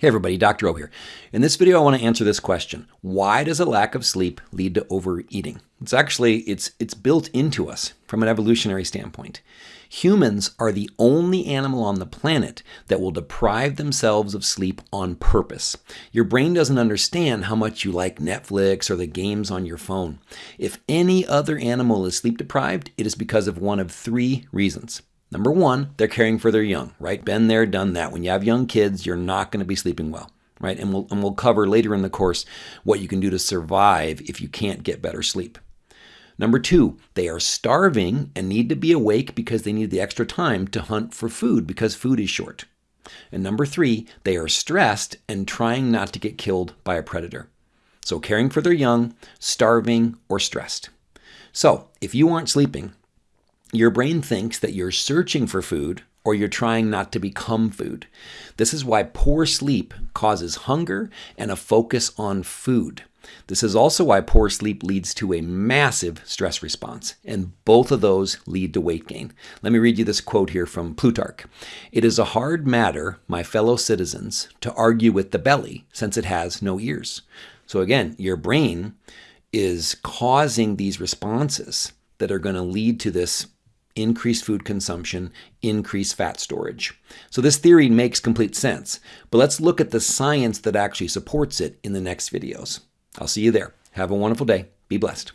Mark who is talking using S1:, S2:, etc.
S1: Hey everybody, Dr. O here. In this video I want to answer this question. Why does a lack of sleep lead to overeating? It's actually it's it's built into us from an evolutionary standpoint. Humans are the only animal on the planet that will deprive themselves of sleep on purpose. Your brain doesn't understand how much you like Netflix or the games on your phone. If any other animal is sleep deprived, it is because of one of three reasons. Number one, they're caring for their young, right? Been there, done that. When you have young kids, you're not going to be sleeping well, right? And we'll, and we'll cover later in the course what you can do to survive if you can't get better sleep. Number two, they are starving and need to be awake because they need the extra time to hunt for food because food is short. And number three, they are stressed and trying not to get killed by a predator. So caring for their young, starving, or stressed. So if you aren't sleeping, your brain thinks that you're searching for food or you're trying not to become food. This is why poor sleep causes hunger and a focus on food. This is also why poor sleep leads to a massive stress response, and both of those lead to weight gain. Let me read you this quote here from Plutarch It is a hard matter, my fellow citizens, to argue with the belly, since it has no ears. So, again, your brain is causing these responses that are going to lead to this increased food consumption, increased fat storage. So this theory makes complete sense, but let's look at the science that actually supports it in the next videos. I'll see you there. Have a wonderful day. Be blessed.